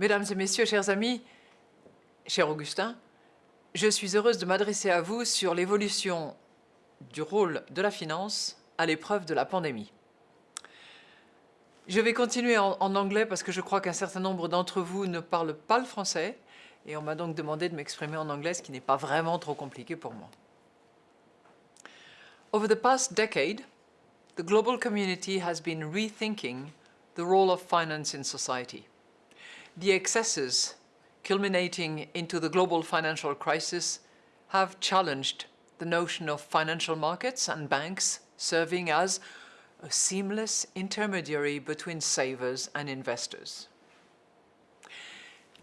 Mesdames et messieurs, chers amis, cher Augustin, je suis heureuse de m'adresser à vous sur l'évolution du rôle de la finance à l'épreuve de la pandémie. Je vais continuer en, anglais parce que je crois qu'un certain nombre d'entre vous ne parlent pas le français et on m'a donc demandé de m'exprimer en anglais, ce qui n'est pas vraiment trop compliqué pour moi. Over the past decade, the global community has been rethinking the role of finance in society. The excesses culminating into the global financial crisis have challenged the notion of financial markets and banks serving as a seamless intermediary between savers and investors.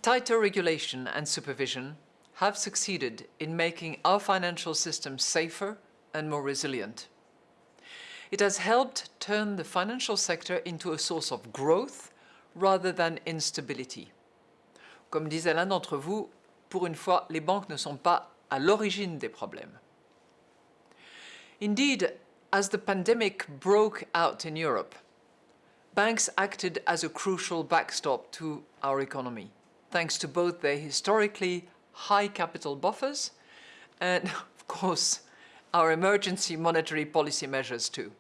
Tighter regulation and supervision have succeeded in making our financial system safer and more resilient. It has helped turn the financial sector into a source of growth rather than instability. Comme disait l'un d'entre vous, pour une fois, les banques ne sont pas à l'origine des problèmes. Indeed, as the pandemic broke out in Europe, banks acted as a crucial backstop to our economy, thanks to both their historically high capital buffers and, of course, our emergency monetary policy measures too.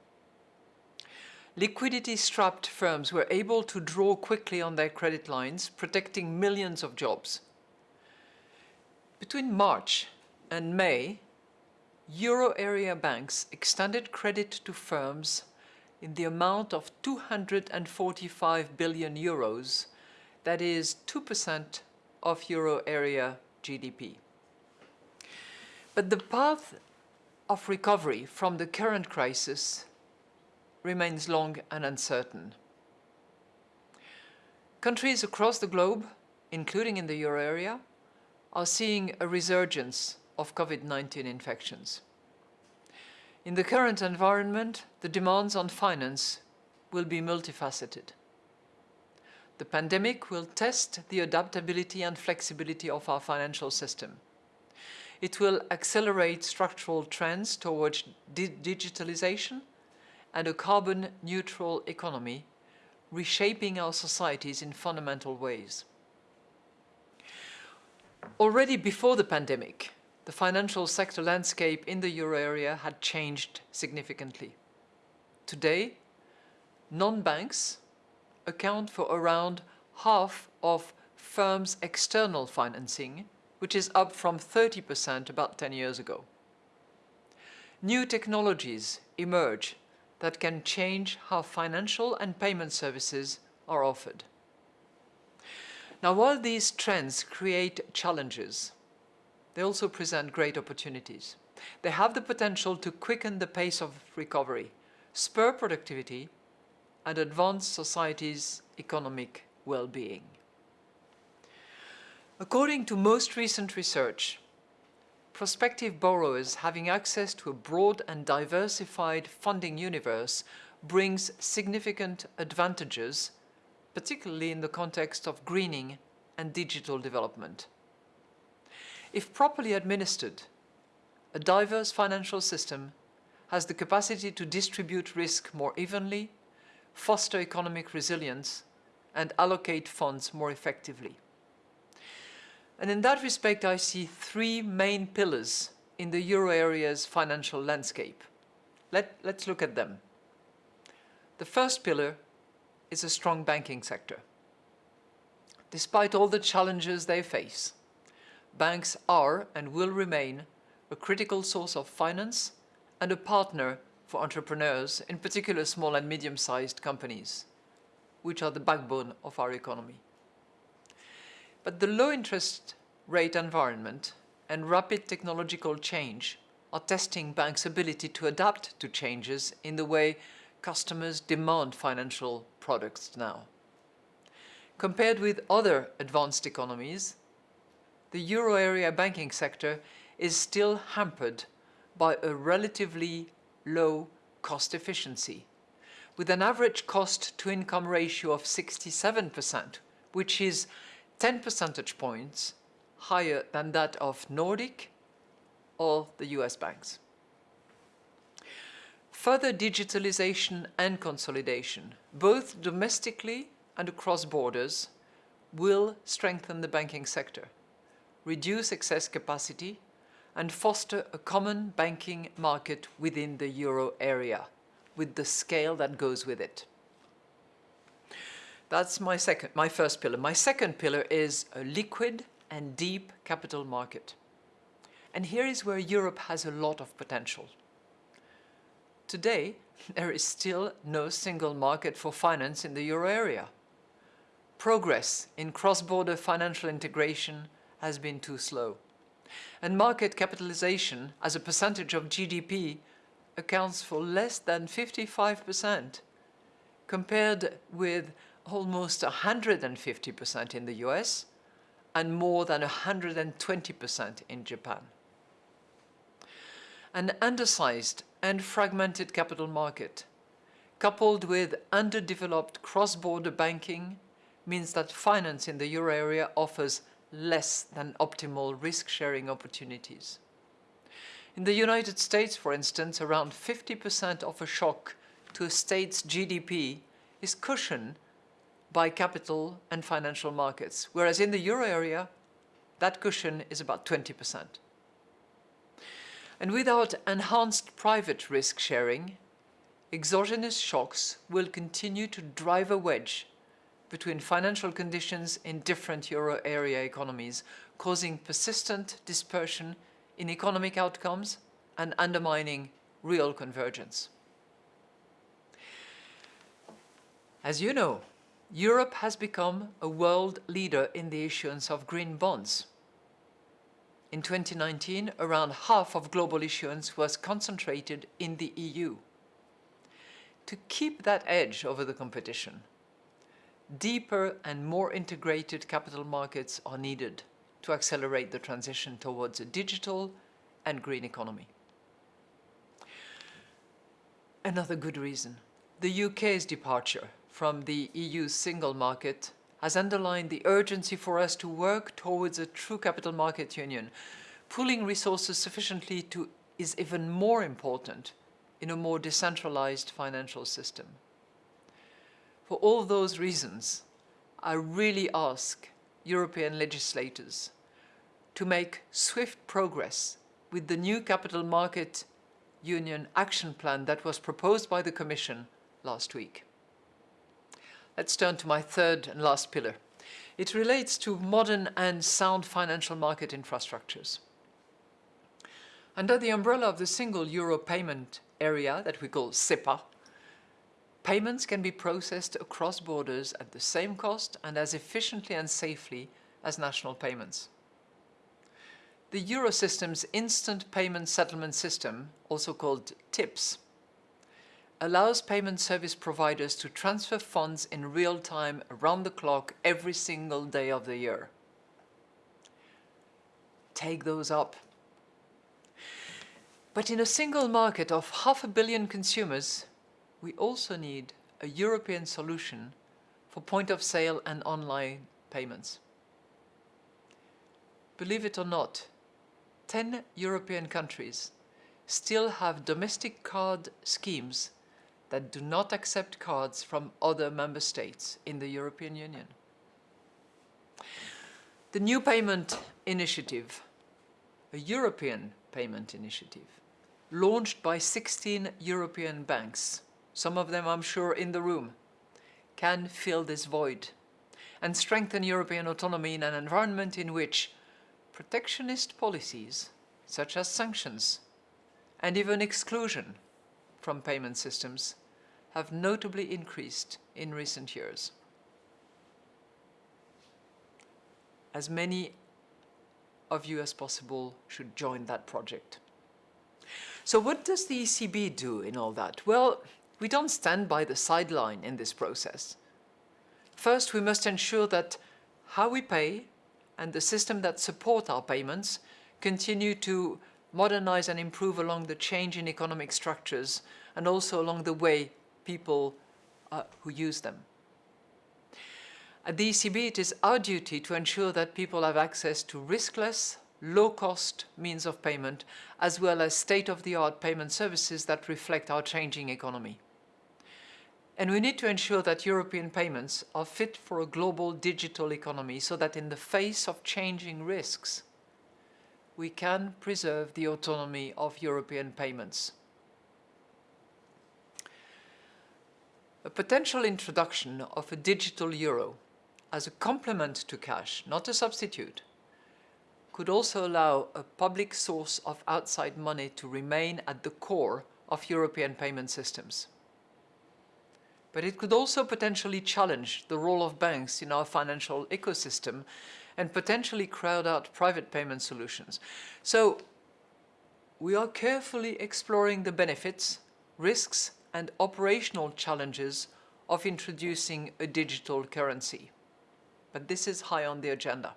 Liquidity-strapped firms were able to draw quickly on their credit lines, protecting millions of jobs. Between March and May, euro area banks extended credit to firms in the amount of 245 billion euros, that is 2% of euro area GDP. But the path of recovery from the current crisis remains long and uncertain. Countries across the globe, including in the euro area, are seeing a resurgence of COVID-19 infections. In the current environment, the demands on finance will be multifaceted. The pandemic will test the adaptability and flexibility of our financial system. It will accelerate structural trends towards di digitalization and a carbon-neutral economy, reshaping our societies in fundamental ways. Already before the pandemic, the financial sector landscape in the euro area had changed significantly. Today, non-banks account for around half of firms' external financing, which is up from 30% about 10 years ago. New technologies emerge that can change how financial and payment services are offered. Now, while these trends create challenges, they also present great opportunities. They have the potential to quicken the pace of recovery, spur productivity, and advance society's economic well-being. According to most recent research, prospective borrowers having access to a broad and diversified funding universe brings significant advantages, particularly in the context of greening and digital development. If properly administered, a diverse financial system has the capacity to distribute risk more evenly, foster economic resilience, and allocate funds more effectively. And in that respect, I see three main pillars in the euro area's financial landscape. Let, let's look at them. The first pillar is a strong banking sector. Despite all the challenges they face, banks are and will remain a critical source of finance and a partner for entrepreneurs, in particular small and medium-sized companies, which are the backbone of our economy. But the low interest rate environment and rapid technological change are testing banks' ability to adapt to changes in the way customers demand financial products now. Compared with other advanced economies, the euro area banking sector is still hampered by a relatively low cost efficiency, with an average cost-to-income ratio of 67%, which is 10 percentage points higher than that of Nordic or the US banks. Further digitalization and consolidation, both domestically and across borders, will strengthen the banking sector, reduce excess capacity, and foster a common banking market within the euro area, with the scale that goes with it. That's my second, my first pillar. My second pillar is a liquid and deep capital market. And here is where Europe has a lot of potential. Today, there is still no single market for finance in the euro area. Progress in cross-border financial integration has been too slow. And market capitalization as a percentage of GDP accounts for less than 55%, compared with almost 150% in the US and more than 120% in Japan. An undersized and fragmented capital market, coupled with underdeveloped cross-border banking, means that finance in the euro area offers less than optimal risk-sharing opportunities. In the United States, for instance, around 50% of a shock to a state's GDP is cushioned by capital and financial markets, whereas in the euro area, that cushion is about 20%. And without enhanced private risk sharing, exogenous shocks will continue to drive a wedge between financial conditions in different euro area economies, causing persistent dispersion in economic outcomes and undermining real convergence. As you know, Europe has become a world leader in the issuance of green bonds. In 2019, around half of global issuance was concentrated in the EU. To keep that edge over the competition, deeper and more integrated capital markets are needed to accelerate the transition towards a digital and green economy. Another good reason, the UK's departure from the EU's single market has underlined the urgency for us to work towards a true capital market union. Pooling resources sufficiently to is even more important in a more decentralized financial system. For all those reasons, I really ask European legislators to make swift progress with the new Capital Market Union Action Plan that was proposed by the Commission last week. Let's turn to my third and last pillar. It relates to modern and sound financial market infrastructures. Under the umbrella of the single euro payment area that we call SEPA, payments can be processed across borders at the same cost and as efficiently and safely as national payments. The Eurosystem's Instant Payment Settlement System, also called TIPS, allows payment service providers to transfer funds in real time around the clock every single day of the year. Take those up. But in a single market of half a billion consumers, we also need a European solution for point of sale and online payments. Believe it or not, 10 European countries still have domestic card schemes that do not accept cards from other member states in the European Union. The new payment initiative, a European payment initiative, launched by 16 European banks, some of them I'm sure in the room, can fill this void and strengthen European autonomy in an environment in which protectionist policies, such as sanctions, and even exclusion from payment systems have notably increased in recent years. As many of you as possible should join that project. So what does the ECB do in all that? Well, we don't stand by the sideline in this process. First, we must ensure that how we pay and the system that support our payments continue to modernize and improve along the change in economic structures and also along the way people uh, who use them. At the ECB, it is our duty to ensure that people have access to riskless, low-cost means of payment, as well as state-of-the-art payment services that reflect our changing economy. And we need to ensure that European payments are fit for a global digital economy so that in the face of changing risks, we can preserve the autonomy of European payments. A potential introduction of a digital euro as a complement to cash, not a substitute, could also allow a public source of outside money to remain at the core of European payment systems. But it could also potentially challenge the role of banks in our financial ecosystem and potentially crowd out private payment solutions. So we are carefully exploring the benefits, risks and operational challenges of introducing a digital currency. But this is high on the agenda.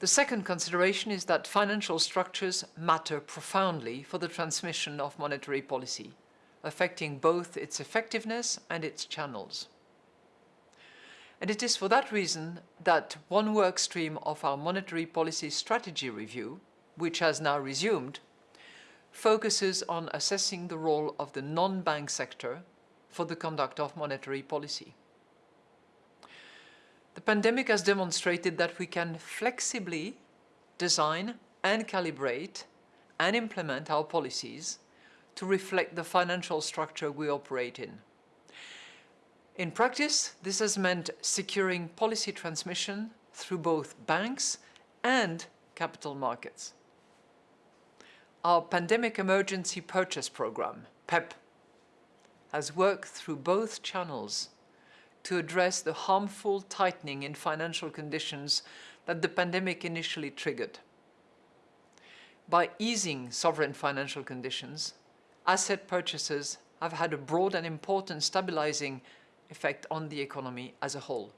The second consideration is that financial structures matter profoundly for the transmission of monetary policy, affecting both its effectiveness and its channels. And it is for that reason that one work stream of our monetary policy strategy review, which has now resumed, focuses on assessing the role of the non-bank sector for the conduct of monetary policy. The pandemic has demonstrated that we can flexibly design and calibrate and implement our policies to reflect the financial structure we operate in. In practice, this has meant securing policy transmission through both banks and capital markets. Our Pandemic Emergency Purchase Programme, PEP, has worked through both channels to address the harmful tightening in financial conditions that the pandemic initially triggered. By easing sovereign financial conditions, asset purchases have had a broad and important stabilizing effect on the economy as a whole.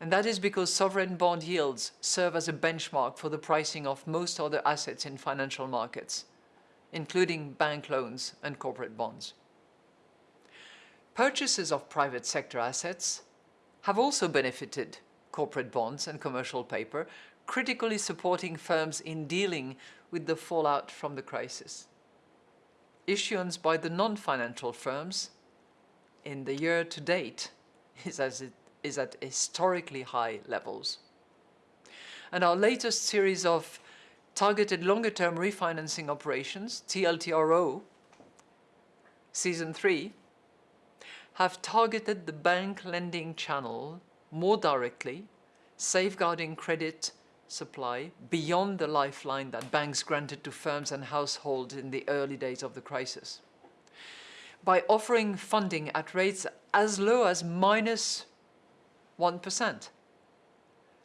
And that is because sovereign bond yields serve as a benchmark for the pricing of most other assets in financial markets, including bank loans and corporate bonds. Purchases of private sector assets have also benefited corporate bonds and commercial paper, critically supporting firms in dealing with the fallout from the crisis. Issuance by the non-financial firms in the year to date is, as it is at historically high levels. And our latest series of targeted longer-term refinancing operations, TLTRO, season three, have targeted the bank lending channel more directly, safeguarding credit supply beyond the lifeline that banks granted to firms and households in the early days of the crisis. By offering funding at rates as low as minus 1.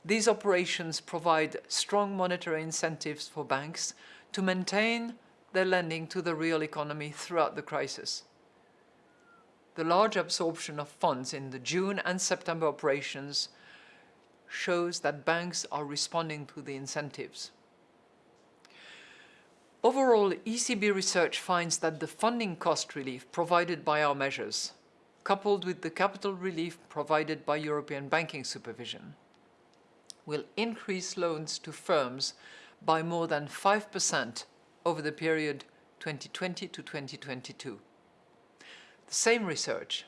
These operations provide strong monetary incentives for banks to maintain their lending to the real economy throughout the crisis the large absorption of funds in the June and September operations shows that banks are responding to the incentives. Overall, ECB research finds that the funding cost relief provided by our measures, coupled with the capital relief provided by European banking supervision, will increase loans to firms by more than 5% over the period 2020 to 2022. The same research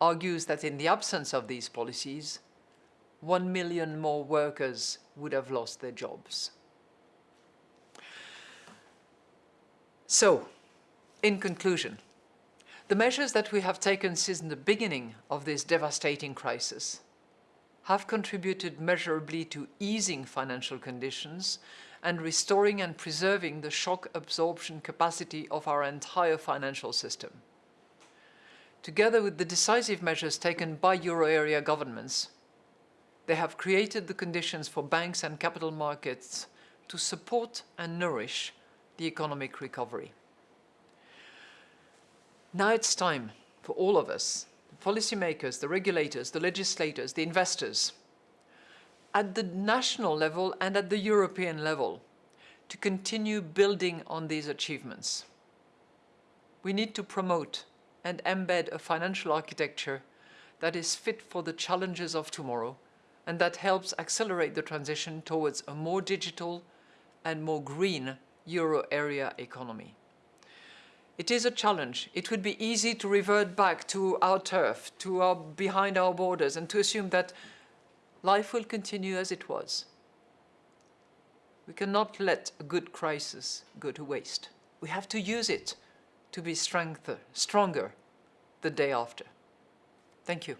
argues that in the absence of these policies, one million more workers would have lost their jobs. So, in conclusion, the measures that we have taken since the beginning of this devastating crisis have contributed measurably to easing financial conditions and restoring and preserving the shock absorption capacity of our entire financial system together with the decisive measures taken by euro area governments, they have created the conditions for banks and capital markets to support and nourish the economic recovery. Now it's time for all of us, the policymakers, the regulators, the legislators, the investors, at the national level and at the European level, to continue building on these achievements. We need to promote and embed a financial architecture that is fit for the challenges of tomorrow and that helps accelerate the transition towards a more digital and more green euro area economy. It is a challenge. It would be easy to revert back to our turf, to our, behind our borders, and to assume that life will continue as it was. We cannot let a good crisis go to waste. We have to use it to be stronger the day after. Thank you.